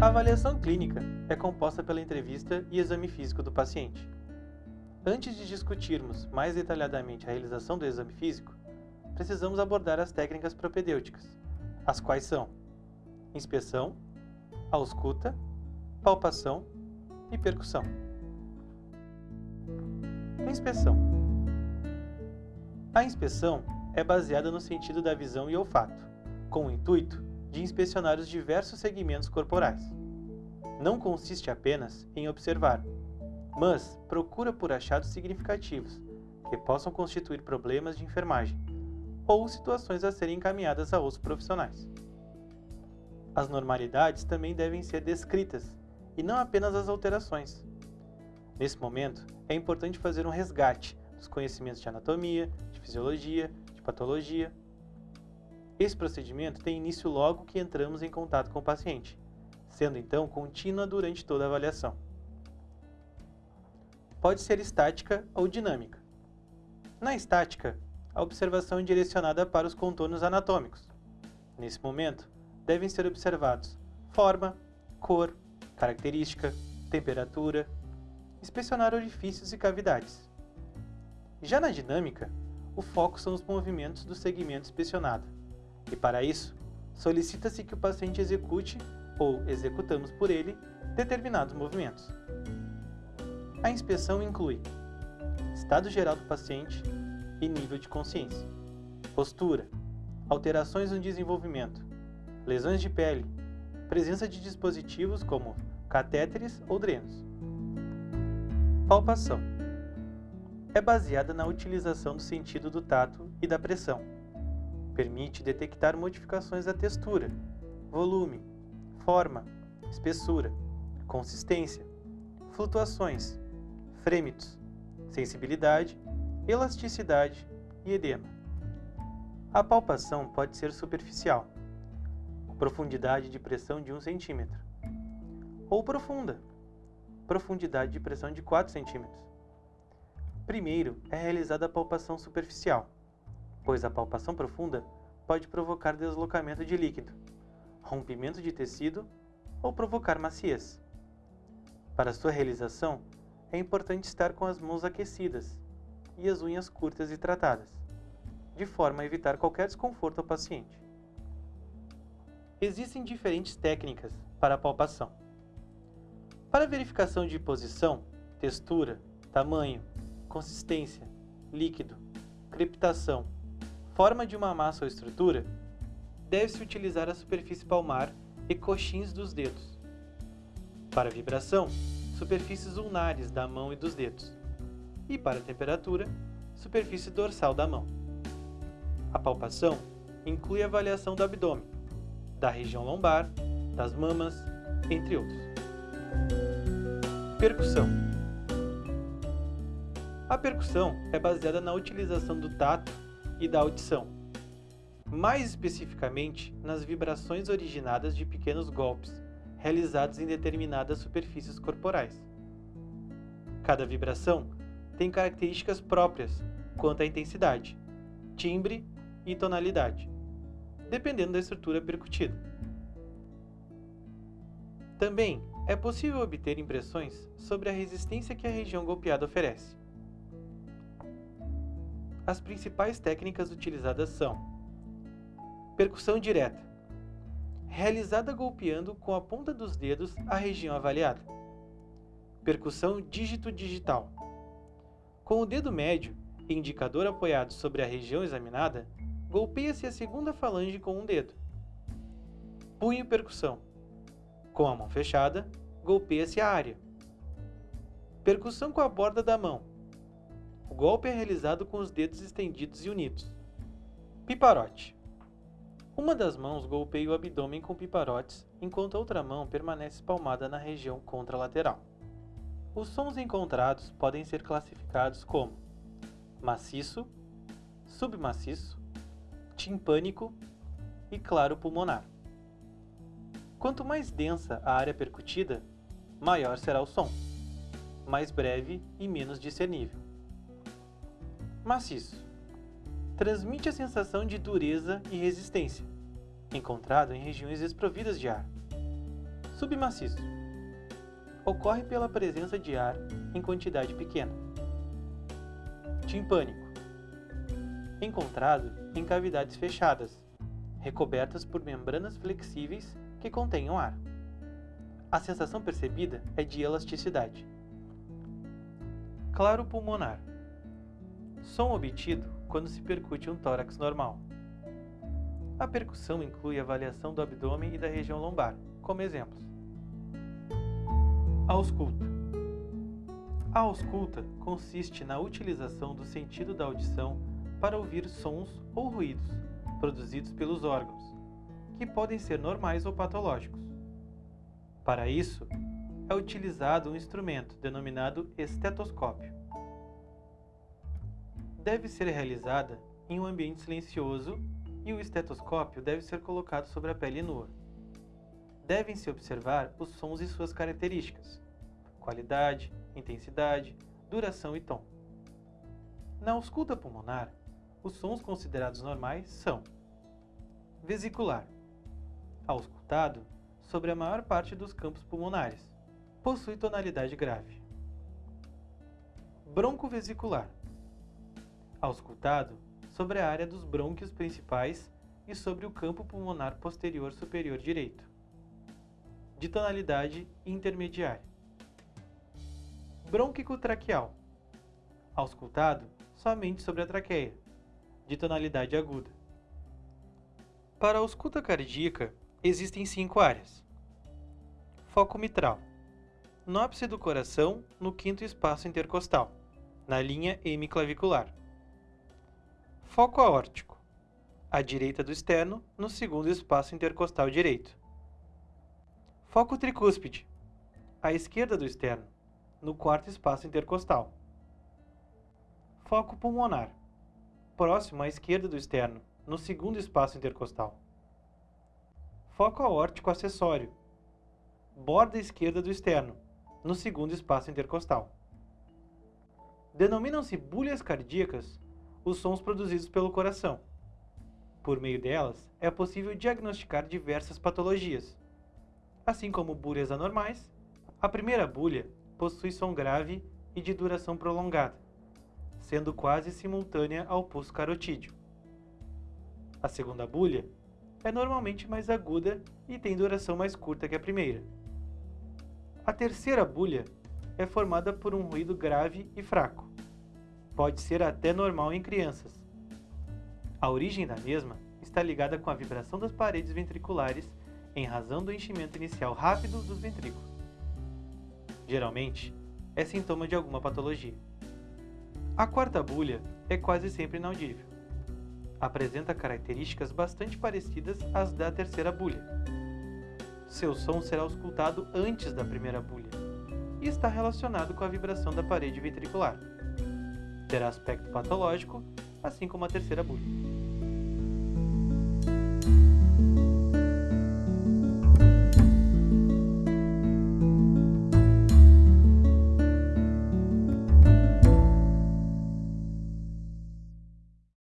A avaliação clínica é composta pela entrevista e exame físico do paciente. Antes de discutirmos mais detalhadamente a realização do exame físico, precisamos abordar as técnicas propedêuticas, as quais são inspeção, ausculta, palpação e percussão. Inspeção A inspeção é baseada no sentido da visão e olfato, com o intuito de inspecionar os diversos segmentos corporais. Não consiste apenas em observar, mas procura por achados significativos que possam constituir problemas de enfermagem ou situações a serem encaminhadas a outros profissionais. As normalidades também devem ser descritas e não apenas as alterações. Nesse momento, é importante fazer um resgate dos conhecimentos de anatomia, fisiologia, de patologia, esse procedimento tem início logo que entramos em contato com o paciente, sendo então contínua durante toda a avaliação. Pode ser estática ou dinâmica. Na estática, a observação é direcionada para os contornos anatômicos. Nesse momento, devem ser observados forma, cor, característica, temperatura, inspecionar orifícios e cavidades. Já na dinâmica, o foco são os movimentos do segmento inspecionado e para isso, solicita-se que o paciente execute, ou executamos por ele, determinados movimentos. A inspeção inclui estado geral do paciente e nível de consciência, postura, alterações no desenvolvimento, lesões de pele, presença de dispositivos como catéteres ou drenos. Palpação é baseada na utilização do sentido do tato e da pressão Permite detectar modificações da textura, volume, forma, espessura, consistência, flutuações, frêmitos, sensibilidade, elasticidade e edema. A palpação pode ser superficial, profundidade de pressão de 1 cm, ou profunda, profundidade de pressão de 4 cm. Primeiro é realizada a palpação superficial, pois a palpação profunda pode provocar deslocamento de líquido, rompimento de tecido ou provocar maciez. Para sua realização, é importante estar com as mãos aquecidas e as unhas curtas e tratadas, de forma a evitar qualquer desconforto ao paciente. Existem diferentes técnicas para a palpação. Para verificação de posição, textura, tamanho, consistência, líquido, crepitação forma de uma massa ou estrutura, deve-se utilizar a superfície palmar e coxins dos dedos. Para vibração, superfícies ulnares da mão e dos dedos. E para temperatura, superfície dorsal da mão. A palpação inclui a avaliação do abdômen, da região lombar, das mamas, entre outros. Percussão A percussão é baseada na utilização do tato e da audição, mais especificamente nas vibrações originadas de pequenos golpes realizados em determinadas superfícies corporais. Cada vibração tem características próprias quanto à intensidade, timbre e tonalidade, dependendo da estrutura percutida. Também é possível obter impressões sobre a resistência que a região golpeada oferece. As principais técnicas utilizadas são percussão direta, realizada golpeando com a ponta dos dedos a região avaliada. Percussão dígito-digital. Com o dedo médio indicador apoiado sobre a região examinada, golpeia-se a segunda falange com um dedo. Punho percussão. Com a mão fechada, golpeia-se a área. Percussão com a borda da mão, o golpe é realizado com os dedos estendidos e unidos. Piparote. Uma das mãos golpeia o abdômen com piparotes, enquanto a outra mão permanece palmada na região contralateral. Os sons encontrados podem ser classificados como maciço, submaciço, timpânico e claro pulmonar. Quanto mais densa a área percutida, maior será o som, mais breve e menos discernível. Maciço. Transmite a sensação de dureza e resistência, encontrado em regiões desprovidas de ar. Submaciço. Ocorre pela presença de ar em quantidade pequena. Timpânico. Encontrado em cavidades fechadas, recobertas por membranas flexíveis que contenham ar. A sensação percebida é de elasticidade. Claro pulmonar. Som obtido quando se percute um tórax normal. A percussão inclui avaliação do abdômen e da região lombar, como exemplos. Ausculta. A ausculta consiste na utilização do sentido da audição para ouvir sons ou ruídos produzidos pelos órgãos, que podem ser normais ou patológicos. Para isso, é utilizado um instrumento denominado estetoscópio. Deve ser realizada em um ambiente silencioso e o estetoscópio deve ser colocado sobre a pele nua. Devem-se observar os sons e suas características, qualidade, intensidade, duração e tom. Na ausculta pulmonar, os sons considerados normais são vesicular, auscultado sobre a maior parte dos campos pulmonares, possui tonalidade grave. Broncovesicular, auscultado sobre a área dos brônquios principais e sobre o campo pulmonar posterior superior direito, de tonalidade intermediária. Brônquico traqueal, auscultado somente sobre a traqueia, de tonalidade aguda. Para a ausculta cardíaca, existem cinco áreas. Foco mitral. No ápice do coração, no quinto espaço intercostal, na linha hemiclavicular. Foco aórtico. À direita do externo, no segundo espaço intercostal direito. Foco tricúspide. À esquerda do externo, no quarto espaço intercostal. Foco pulmonar próximo à esquerda do externo, no segundo espaço intercostal. Foco aórtico acessório, borda esquerda do externo, no segundo espaço intercostal. Denominam-se bulhas cardíacas os sons produzidos pelo coração. Por meio delas, é possível diagnosticar diversas patologias. Assim como bulhas anormais, a primeira bulha possui som grave e de duração prolongada sendo quase simultânea ao pulso carotídeo. A segunda bulha é normalmente mais aguda e tem duração mais curta que a primeira. A terceira bulha é formada por um ruído grave e fraco. Pode ser até normal em crianças. A origem da mesma está ligada com a vibração das paredes ventriculares em razão do enchimento inicial rápido dos ventrículos. Geralmente, é sintoma de alguma patologia. A quarta bulha é quase sempre inaudível. Apresenta características bastante parecidas às da terceira bulha. Seu som será auscultado antes da primeira bulha e está relacionado com a vibração da parede ventricular. Terá aspecto patológico, assim como a terceira bulha.